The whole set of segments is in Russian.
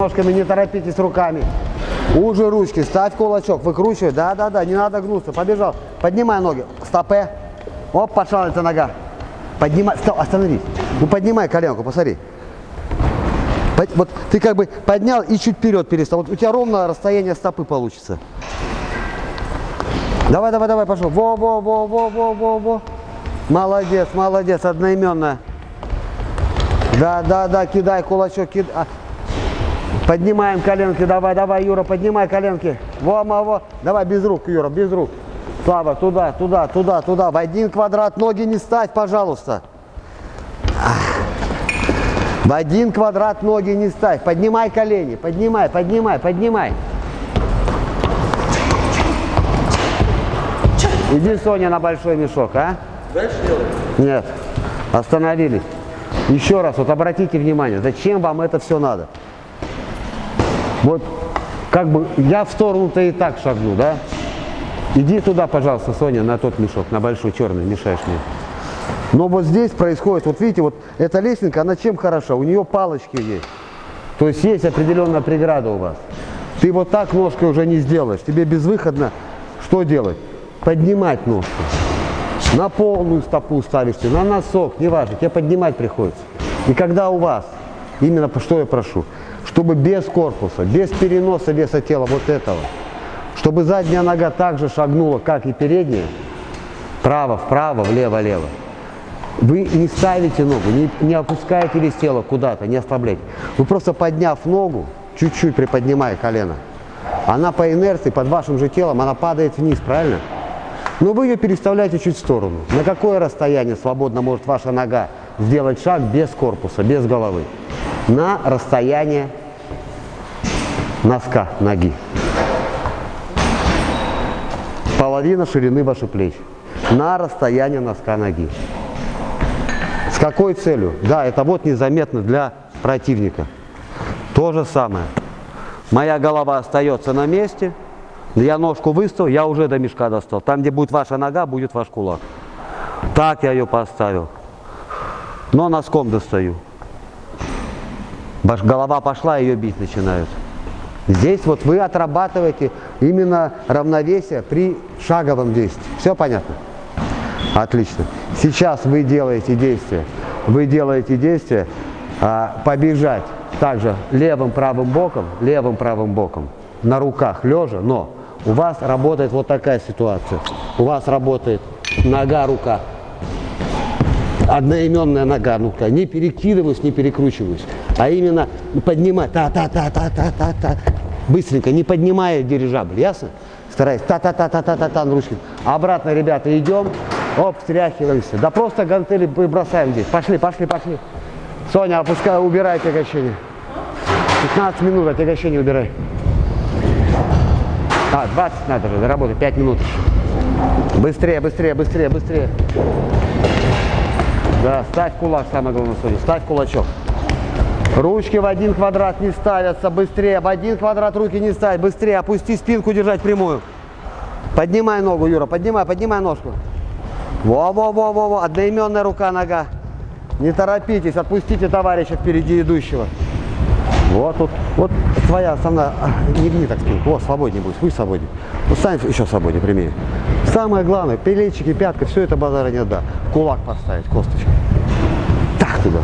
Ножками не торопитесь руками. Уже ручки, ставь кулачок, выкручивай. Да, да, да, не надо гнуться. Побежал. Поднимай ноги. Стопе. Оп, эта нога. Поднимай. Стоп, остановись. Ну поднимай коленку, посмотри. Вот ты как бы поднял и чуть вперед перестал. Вот у тебя ровно расстояние стопы получится. Давай, давай, давай, пошел. Во, во, во, во, во, во, во. Молодец, молодец, одноименная. Да, да, да, кидай кулачок, кидай. Поднимаем коленки, давай, давай, Юра, поднимай коленки. Во, во, во. Давай без рук, Юра, без рук. Слава, туда, туда, туда, туда. В один квадрат ноги не ставь, пожалуйста. В один квадрат ноги не ставь. Поднимай колени, поднимай, поднимай, поднимай. Иди, Соня, на большой мешок, а? Дальше делать? Нет, остановились. Еще раз, вот обратите внимание, зачем вам это все надо? Вот как бы я в сторону-то и так шагну, да? Иди туда, пожалуйста, Соня, на тот мешок, на большой черный, мешаешь мне. Но вот здесь происходит, вот видите, вот эта лесенка, она чем хороша? У нее палочки есть. То есть есть определенная преграда у вас. Ты вот так ножкой уже не сделаешь. Тебе безвыходно что делать? Поднимать ножку. На полную стопу ставишься, на носок, неважно, тебе поднимать приходится. И когда у вас, именно что я прошу, чтобы без корпуса, без переноса веса тела вот этого, чтобы задняя нога также шагнула, как и передняя, право, вправо, влево, лево. Вы не ставите ногу, не, не опускаете вес тела куда-то, не ослабляйте. Вы просто подняв ногу, чуть-чуть приподнимая колено, она по инерции, под вашим же телом, она падает вниз, правильно? Но вы ее переставляете чуть в сторону. На какое расстояние свободно может ваша нога сделать шаг без корпуса, без головы? На расстояние носка ноги. Половина ширины ваших плеч. На расстояние носка ноги. С какой целью? Да, это вот незаметно для противника. То же самое. Моя голова остается на месте. Я ножку выставил, я уже до мешка достал. Там, где будет ваша нога, будет ваш кулак. Так я ее поставил. Но носком достаю. Голова пошла, ее бить начинают. Здесь вот вы отрабатываете именно равновесие при шаговом действии. Все понятно? Отлично. Сейчас вы делаете действие. Вы делаете действие а, побежать также левым правым боком, левым правым боком, на руках лежа, но у вас работает вот такая ситуация. У вас работает нога, рука. Одноименная нога, ну-ка, не перекидываюсь, не перекручиваюсь, а именно поднимать, та-та-та-та-та-та-та, быстренько, не поднимая дирижабль, ясно? Стараюсь, та-та-та-та-та-та-та ручки. Обратно, ребята, идем, оп, стряхиваемся. Да просто гантели бросаем здесь. Пошли, пошли, пошли. Соня, опускай, убирай отягощение. 15 минут отягощение убирай. А, 20 надо же, доработать, 5 минут. Быстрее, быстрее, быстрее, быстрее. Да, ставь кулак, самое главное, Соня, ставь кулачок. Ручки в один квадрат не ставятся, быстрее, в один квадрат руки не ставь, быстрее, опусти спинку, держать прямую. Поднимай ногу, Юра, поднимай, поднимай ножку. Во-во-во-во-во, одноименная рука, нога. Не торопитесь, отпустите товарища впереди идущего. Вот тут, вот твоя основная, не гни так спинку, вот, свободнее будет, будь свободнее. Вот стань еще свободнее, прямее. Самое главное, плечики, пятка, все это базара нет, да. Кулак поставить, косточкой. Туда.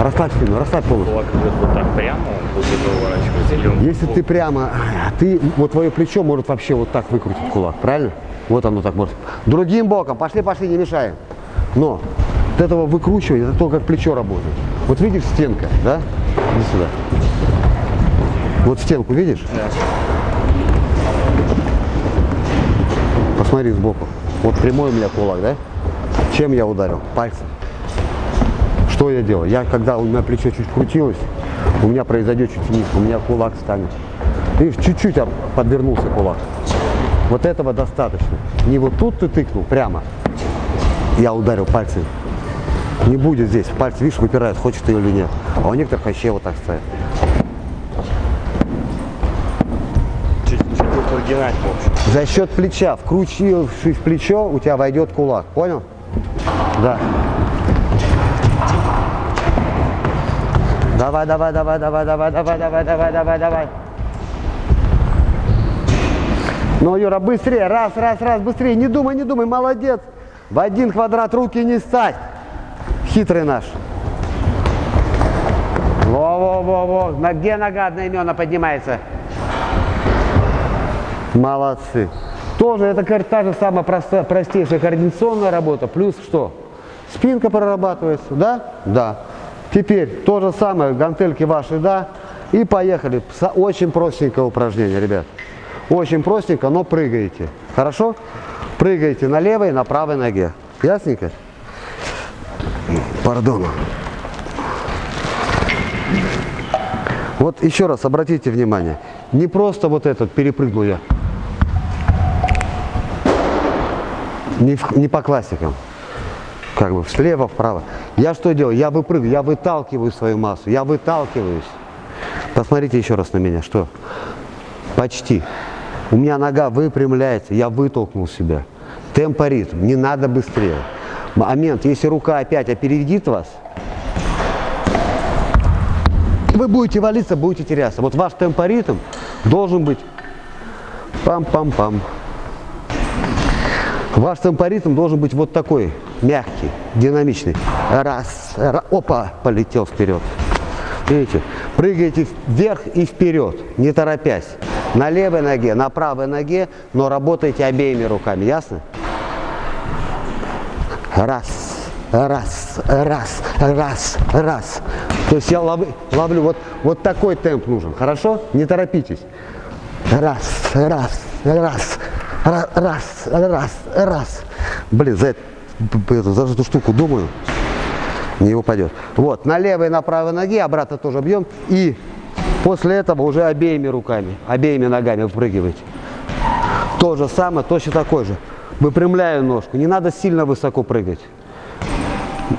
Расслабь спину, расслабь полностью. Кулак идет вот так прямо, он будет он Если ты прямо, а ты, вот твое плечо может вообще вот так выкрутить кулак, правильно? Вот оно так может. Другим боком, пошли, пошли, не мешаем. Но от этого выкручивания, это то, как плечо работает. Вот видишь стенка, да? Иди сюда. Вот стенку видишь? Да. Посмотри сбоку. Вот прямой у меня кулак, да? Чем я ударил? Пальцем. Что я делал? Я, когда у меня плечо чуть крутилось, у меня произойдет чуть вниз, у меня кулак станет. Видишь, чуть-чуть подвернулся кулак. Вот этого достаточно. Не вот тут ты тыкнул прямо. Я ударил пальцем. Не будет здесь. Пальцы, видишь, выпирают, хочешь ты или нет. А у некоторых вообще вот так стоят. общем. За счет плеча, вкручившись в плечо, у тебя войдет кулак. Понял? Да. Давай, давай, давай, давай, давай, давай, давай, давай, давай, давай. Ну, Юра, быстрее, раз, раз, раз, быстрее, не думай, не думай, молодец. В один квадрат руки не ставь. Хитрый наш. Во-во-во-во, на где нога одноименно поднимается? Молодцы. Тоже это та же самая проста, простейшая координационная работа, плюс что? Спинка прорабатывается, да? Да. Теперь то же самое, гантельки ваши, да? И поехали. Очень простенькое упражнение, ребят. Очень простенько, но прыгаете. Хорошо? Прыгаете на левой и на правой ноге. Ясненько? Пардон. Вот еще раз обратите внимание. Не просто вот этот перепрыгнул я. Не, в, не по классикам. Как бы слева, вправо. Я что делаю? Я выпрыгиваю, я выталкиваю свою массу. Я выталкиваюсь. Посмотрите еще раз на меня. Что? Почти. У меня нога выпрямляется, я вытолкнул себя. Темпоритм, не надо быстрее. Момент, если рука опять опередит вас, вы будете валиться, будете теряться. Вот ваш темпоритм должен быть пам-пам-пам. Ваш темпоритм должен быть вот такой, мягкий, динамичный. Раз, раз опа, полетел вперед. Видите, прыгаете вверх и вперед, не торопясь. На левой ноге, на правой ноге, но работаете обеими руками, ясно? Раз, раз, раз, раз, раз. То есть я лов, ловлю, вот, вот такой темп нужен, хорошо? Не торопитесь. Раз, раз, раз, раз, раз, раз. Блин, за, эту, за эту штуку думаю, не упадет. Вот, на левой и на правой ноге обратно тоже бьем. И после этого уже обеими руками, обеими ногами выпрыгиваете. То же самое, точно такой же. Выпрямляю ножку. Не надо сильно высоко прыгать.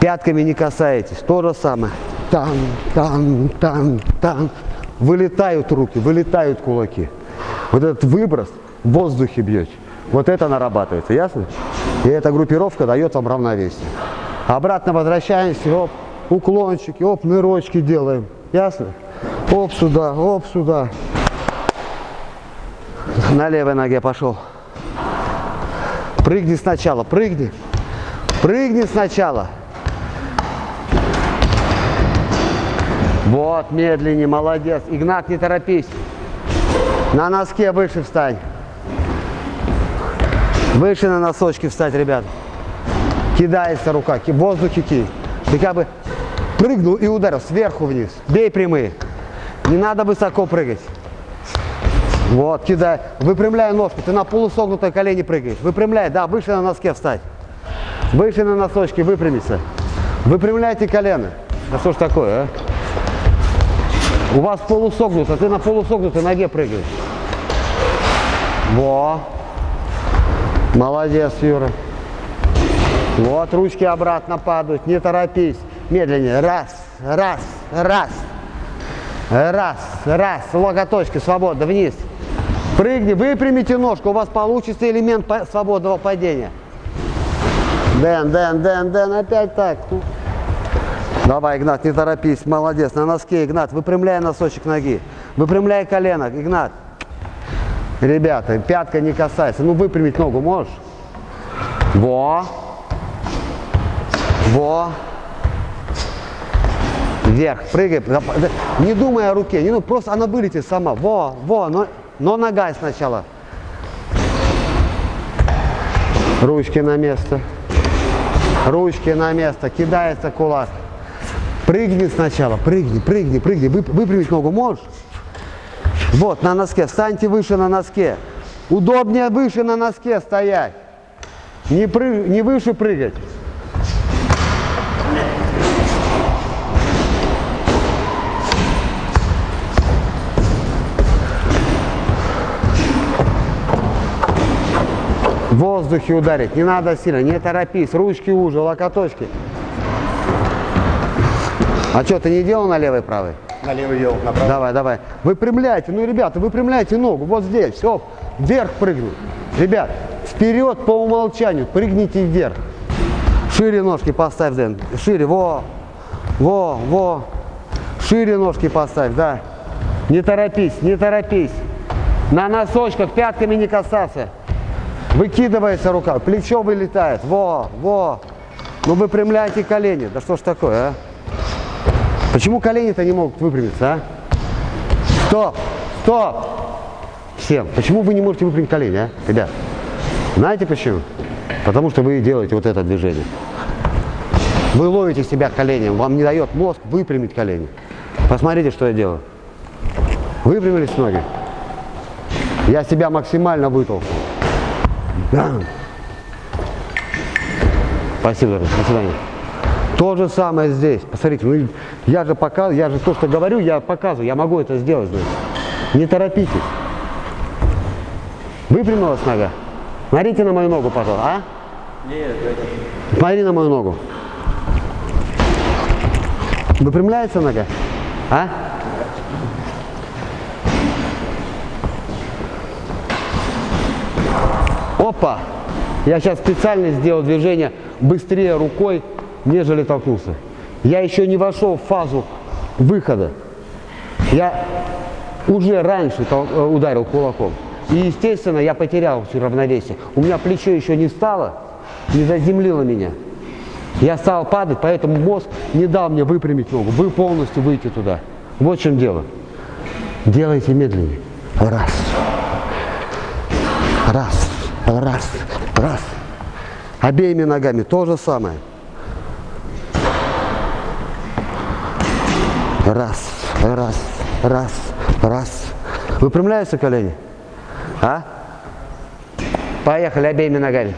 Пятками не касаетесь. То же самое. Там, там, там, там. Вылетают руки, вылетают кулаки. Вот этот выброс в воздухе бьете. Вот это нарабатывается, ясно? И эта группировка дает вам равновесие. Обратно возвращаемся, оп, уклончики, оп, нырочки делаем. Ясно? Оп сюда, оп сюда. На левой ноге пошел. Прыгни сначала, прыгни. Прыгни сначала. Вот, медленнее, молодец. Игнат, не торопись. На носке выше встань. Выше на носочки встать, ребят. Кидается рука, в воздухе кинь. Ты как бы прыгнул и ударил сверху вниз. Бей прямые. Не надо высоко прыгать. Вот, кидай. Выпрямляй ножку. Ты на полусогнутой колени прыгаешь. Выпрямляй, да, выше на носке встать. Выше на носочки, выпрямиться. Выпрямляйте колено. Да что ж такое, а? У вас полусогнуто, ты на полусогнутой ноге прыгаешь. Во. Молодец, Юра. Вот, ручки обратно падают, не торопись. Медленнее. Раз, раз, раз. Раз, раз. Локоточки свободно вниз. Прыгни, выпрямите ножку, у вас получится элемент свободного падения. Дэн, Дэн, Дэн, Дэн, опять так. Давай, Игнат, не торопись, молодец. На носке, Игнат, выпрямляй носочек ноги. Выпрямляй колено, Игнат. Ребята, пятка не касается. Ну, выпрямить ногу можешь? Во. Во. Вверх, прыгай. Не думай о руке, не, ну, просто она вылетит сама. Во, во, но, но нога сначала. Ручки на место. Ручки на место. Кидается кулак. Прыгни сначала, прыгни, прыгни, прыгни. Вы, выпрямить ногу можешь? Вот, на носке. Встаньте выше на носке. Удобнее выше на носке стоять. Не, прыг, не выше прыгать. В воздухе ударить. Не надо сильно, не торопись. Ручки уже, локоточки. А что, ты не делал на левой правой? На левой делал, на правой. Давай, давай. Выпрямляйте, ну, ребята, выпрямляйте ногу. Вот здесь, все, вверх прыгнуть. Ребят, вперед по умолчанию, прыгните вверх. Шире ножки поставь, Дэн. Шире, во, во, во. Шире ножки поставь, да. Не торопись, не торопись. На носочках пятками не касаться. Выкидывается рука, плечо вылетает. Во, во. Ну выпрямляйте колени. Да что ж такое, а? Почему колени-то не могут выпрямиться, а? Стоп, стоп. Всем. Почему вы не можете выпрямить колени, а, ребят? Знаете почему? Потому что вы делаете вот это движение. Вы ловите себя коленем, вам не дает мозг выпрямить колени. Посмотрите, что я делаю. Выпрямились ноги. Я себя максимально вытолкнул. Бам. Спасибо, до свидания. То же самое здесь. Посмотрите, ну я же показываю, я же то, что говорю, я показываю, я могу это сделать. Значит. Не торопитесь. Выпрямилась нога. Смотрите на мою ногу, пожалуйста. А? Нет, Смотри на мою ногу. Выпрямляется нога? А? Опа! Я сейчас специально сделал движение быстрее рукой, нежели толкнулся. Я еще не вошел в фазу выхода. Я уже раньше э, ударил кулаком. И, естественно, я потерял все равновесие. У меня плечо еще не встало, не заземлило меня. Я стал падать, поэтому мозг не дал мне выпрямить ногу, вы полностью выйти туда. Вот в чем дело. Делайте медленнее. Раз. Раз. Раз. Раз. Обеими ногами то же самое. Раз. Раз. Раз. Раз. Выпрямляются колени? А? Поехали обеими ногами.